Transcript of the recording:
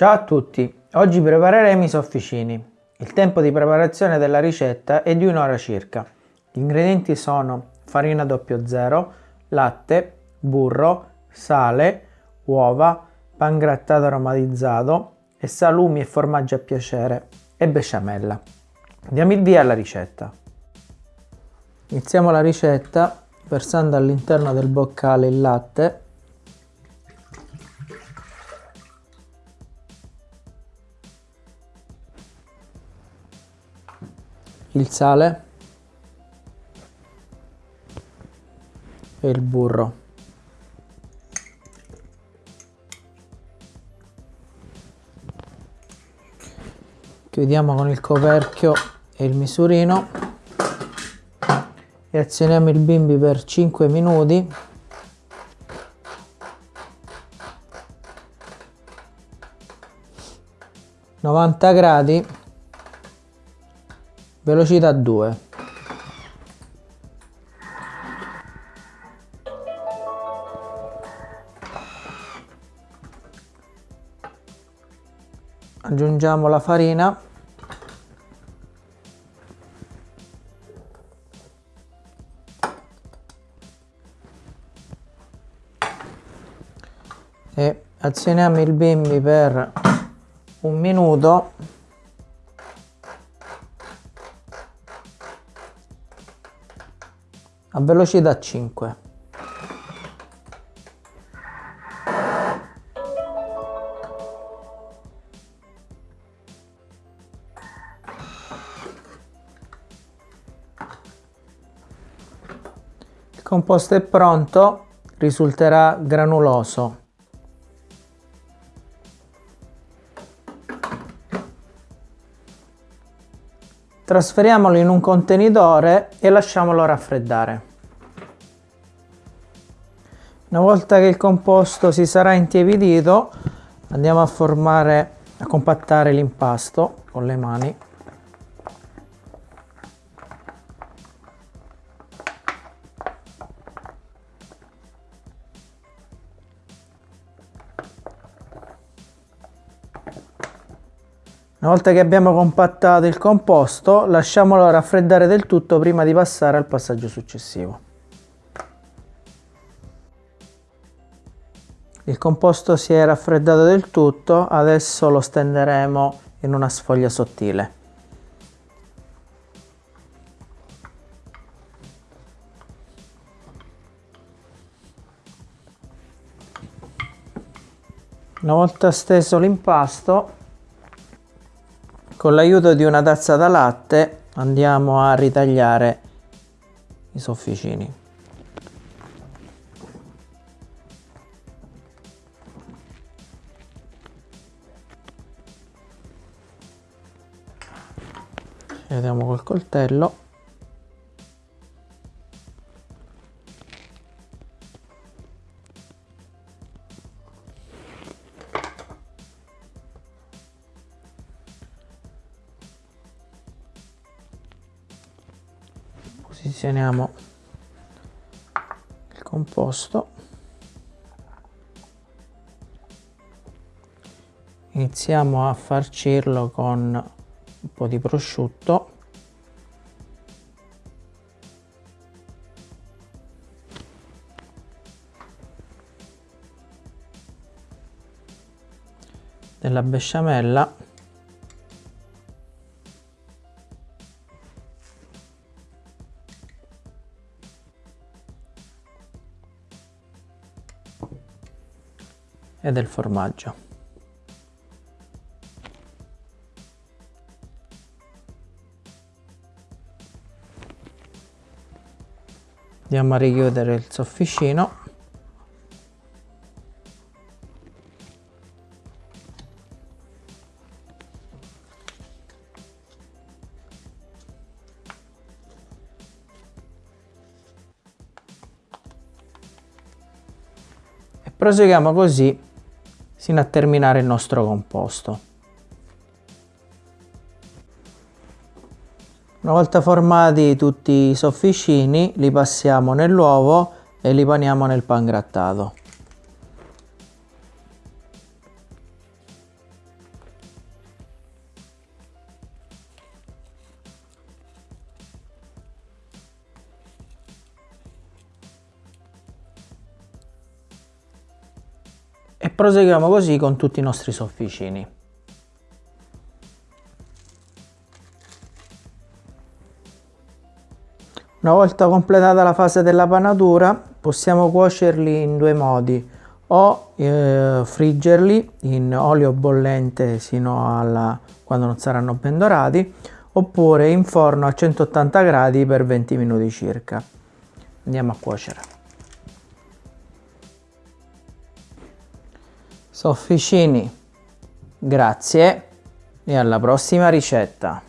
Ciao a tutti, oggi prepareremo i sofficini. Il tempo di preparazione della ricetta è di un'ora circa. Gli ingredienti sono farina 00, latte, burro, sale, uova, pan grattato aromatizzato e salumi e formaggio a piacere e besciamella. Diamo il via alla ricetta. Iniziamo la ricetta versando all'interno del boccale il latte il sale. E il burro. Chiudiamo con il coperchio e il misurino. E azioniamo il bimbi per 5 minuti. novanta gradi velocità 2 aggiungiamo la farina. E azioniamo il bimbi per un minuto a velocità 5. Il composto è pronto, risulterà granuloso. Trasferiamolo in un contenitore e lasciamolo raffreddare. Una volta che il composto si sarà intiepidito andiamo a formare, a compattare l'impasto con le mani. Una volta che abbiamo compattato il composto, lasciamolo raffreddare del tutto prima di passare al passaggio successivo. Il composto si è raffreddato del tutto, adesso lo stenderemo in una sfoglia sottile. Una volta steso l'impasto con l'aiuto di una tazza da latte andiamo a ritagliare i sofficini. Vediamo col coltello posizioniamo il composto iniziamo a farcirlo con un po' di prosciutto della besciamella e del formaggio. Andiamo a richiudere il sofficino. E proseguiamo così sino a terminare il nostro composto. Una volta formati tutti i sofficini li passiamo nell'uovo e li paniamo nel pan proseguiamo così con tutti i nostri sofficini. Una volta completata la fase della panatura possiamo cuocerli in due modi o eh, friggerli in olio bollente sino a quando non saranno ben dorati oppure in forno a 180 gradi per 20 minuti circa. Andiamo a cuocere. Sofficini, grazie e alla prossima ricetta.